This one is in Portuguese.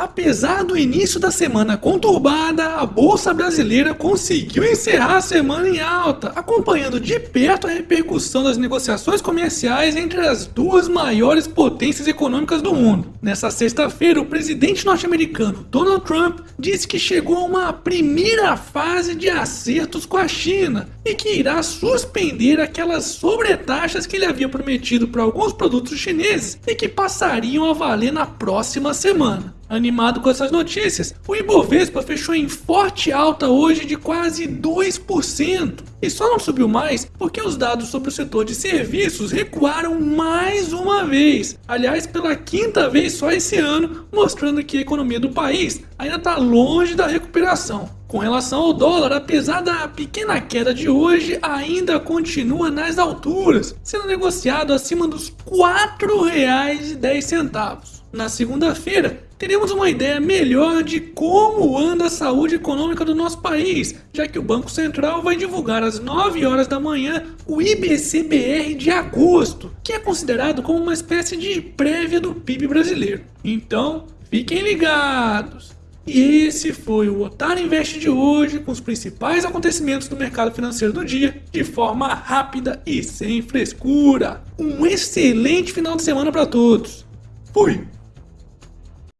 Apesar do início da semana conturbada, a bolsa brasileira conseguiu encerrar a semana em alta, acompanhando de perto a repercussão das negociações comerciais entre as duas maiores potências econômicas do mundo. Nessa sexta-feira, o presidente norte-americano Donald Trump disse que chegou a uma primeira fase de acertos com a China e que irá suspender aquelas sobretaxas que ele havia prometido para alguns produtos chineses e que passariam a valer na próxima semana. Animado com essas notícias, o Ibovespa fechou em forte alta hoje de quase 2%. E só não subiu mais porque os dados sobre o setor de serviços recuaram mais uma vez. Aliás, pela quinta vez só esse ano, mostrando que a economia do país ainda está longe da recuperação. Com relação ao dólar, apesar da pequena queda de hoje, ainda continua nas alturas, sendo negociado acima dos R$ 4,10. Na segunda-feira, teremos uma ideia melhor de como anda a saúde econômica do nosso país, já que o Banco Central vai divulgar às 9 horas da manhã o IBCBR de agosto, que é considerado como uma espécie de prévia do PIB brasileiro. Então, fiquem ligados! E esse foi o Otário Invest de hoje, com os principais acontecimentos do mercado financeiro do dia, de forma rápida e sem frescura. Um excelente final de semana para todos. Fui!